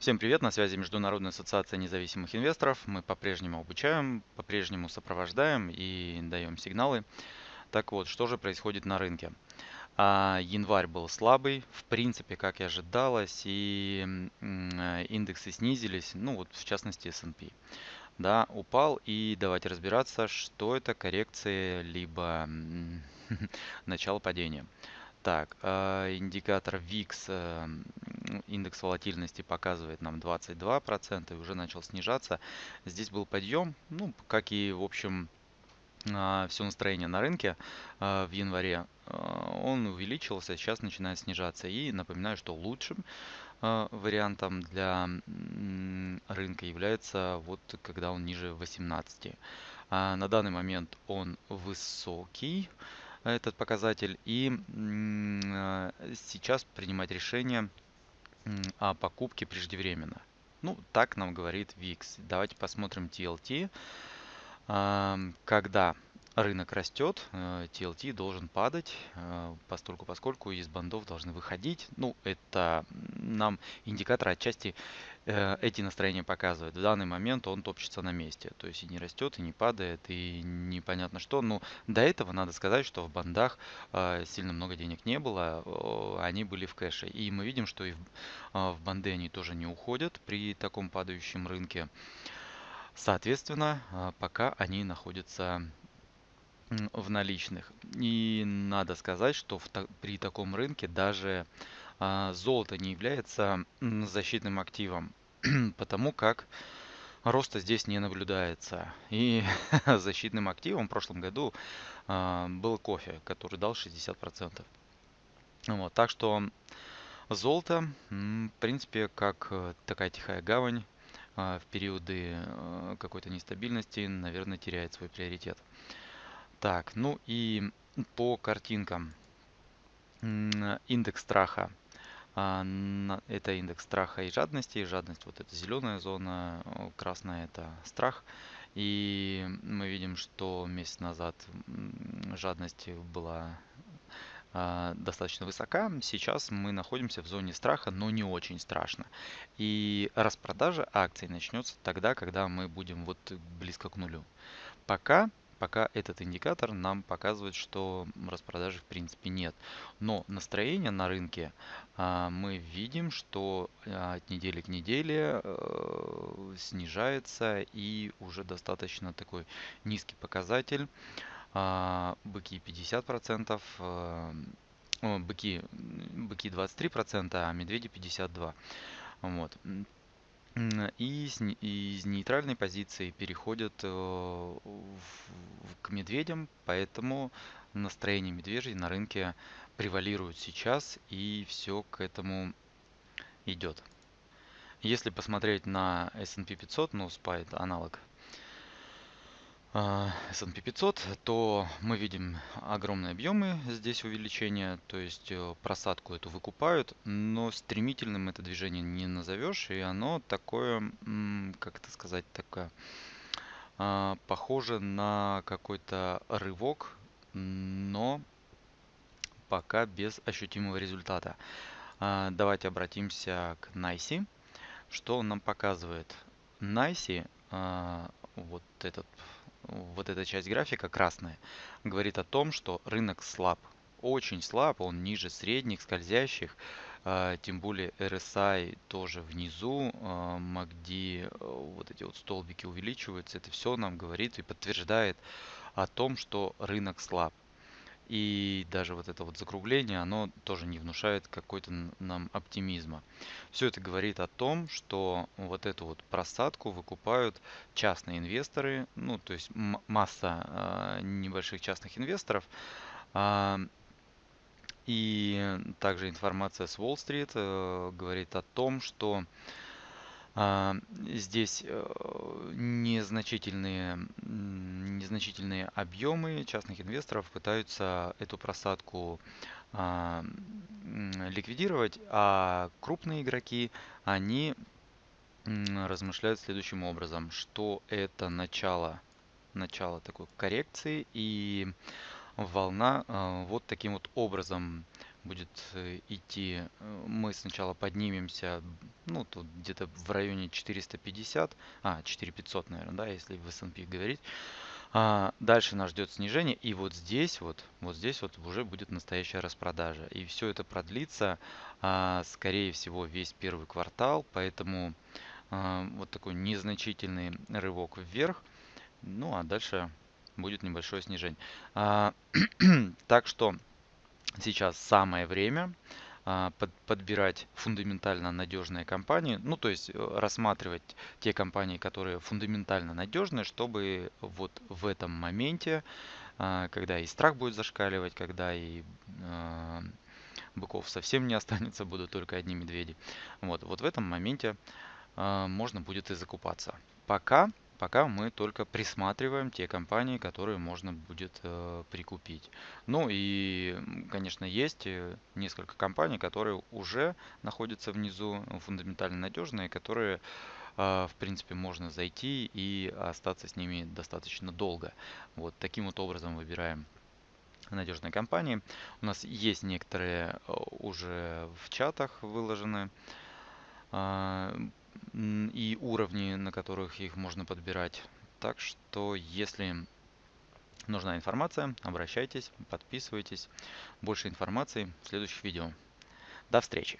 Всем привет, на связи Международная ассоциация независимых инвесторов. Мы по-прежнему обучаем, по-прежнему сопровождаем и даем сигналы. Так вот, что же происходит на рынке? А, январь был слабый, в принципе, как и ожидалось, и индексы снизились, ну вот в частности S&P. Да, упал, и давайте разбираться, что это коррекция, либо начало падения. Так, э, индикатор VIX, э, индекс волатильности показывает нам 22% и уже начал снижаться. Здесь был подъем, ну, как и, в общем, э, все настроение на рынке в январе. Он увеличился, сейчас начинает снижаться. И напоминаю, что лучшим вариантом для рынка является вот когда он ниже 18. А на данный момент он высокий этот показатель и а, сейчас принимать решение о покупке преждевременно. Ну, так нам говорит VIX. Давайте посмотрим TLT. Когда рынок растет, TLT э, должен падать, э, постольку поскольку из бандов должны выходить. Ну, это нам индикатор отчасти э, эти настроения показывает. В данный момент он топчется на месте. То есть и не растет, и не падает, и непонятно что. Но до этого надо сказать, что в бандах сильно много денег не было, они были в кэше. И мы видим, что и в банды они тоже не уходят при таком падающем рынке. Соответственно, пока они находятся в наличных. И надо сказать, что в, при таком рынке даже а, золото не является защитным активом, потому как роста здесь не наблюдается. И защитным активом в прошлом году а, был кофе, который дал 60%. Вот, так что золото, в принципе, как э, такая тихая гавань а, в периоды э, какой-то нестабильности, наверное, теряет свой приоритет. Так, ну и по картинкам. Индекс страха. А, это индекс страха и жадности. Жадность вот это зеленая зона, красная это страх. И мы видим, что месяц назад жадность была а, достаточно высока. Сейчас мы находимся в зоне страха, но не очень страшно. И распродажа акций начнется тогда, когда мы будем вот близко к нулю. Пока пока этот индикатор нам показывает, что распродажи в принципе нет. Но настроение на рынке а, мы видим, что а, от недели к неделе а, снижается и уже достаточно такой низкий показатель. А, быки 50%, а, быки, быки 23%, а медведи 52%. Вот и из нейтральной позиции переходят э, к медведям, поэтому настроение медвежий на рынке превалирует сейчас и все к этому идет. Если посмотреть на S&P 500, ну, SPY аналог S&P 500, то мы видим огромные объемы здесь увеличения, то есть э, просадку эту выкупают, но стремительным это движение не назовешь, и оно такое, как это сказать, такое, а, похоже на какой-то рывок, но пока без ощутимого результата. А, давайте обратимся к Найси. Что он нам показывает? Найси, вот этот вот эта часть графика красная, говорит о том, что рынок слаб. Очень слаб, он ниже средних, скользящих. А, тем более RSI тоже внизу, а, MACD, э, вот эти вот столбики увеличиваются. Это все нам говорит и подтверждает о том, что рынок слаб. И даже вот это вот закругление, оно тоже не внушает какой-то нам оптимизма. Все это говорит о том, что вот эту вот просадку выкупают частные инвесторы, ну то есть масса э, небольших частных инвесторов. Э, и также информация с Уолл-стрит э, говорит о том, что а, здесь э, незначительные, незначительные объемы частных инвесторов пытаются эту просадку а, ликвидировать, а крупные игроки, они размышляют следующим образом, что это начало, начало такой коррекции и волна э, вот таким вот образом будет э, идти, э, мы сначала поднимемся, ну, тут где-то в районе 450, а, 4500, наверное, да, если в S&P говорить. А, дальше нас ждет снижение, и вот здесь вот, вот здесь вот уже будет настоящая распродажа. И все это продлится, а, скорее всего, весь первый квартал, поэтому а, вот такой незначительный рывок вверх. Ну, а дальше будет небольшое снижение. А, так что сейчас самое время а, под, подбирать фундаментально надежные компании, ну то есть э, рассматривать те компании, которые фундаментально надежные, чтобы вот в этом моменте, а, когда и страх будет зашкаливать, когда и а, быков совсем не останется, будут только одни медведи, вот, вот в этом моменте можно будет и закупаться. Пока Пока мы только присматриваем те компании, которые можно будет э, прикупить. Ну и, конечно, есть э, несколько компаний, которые уже находятся внизу, фундаментально надежные, которые, э, в принципе, можно зайти и остаться с ними достаточно долго. Вот таким вот образом выбираем надежные компании. У нас есть некоторые э, уже в чатах выложены. И уровни, на которых их можно подбирать. Так что, если нужна информация, обращайтесь, подписывайтесь. Больше информации в следующих видео. До встречи!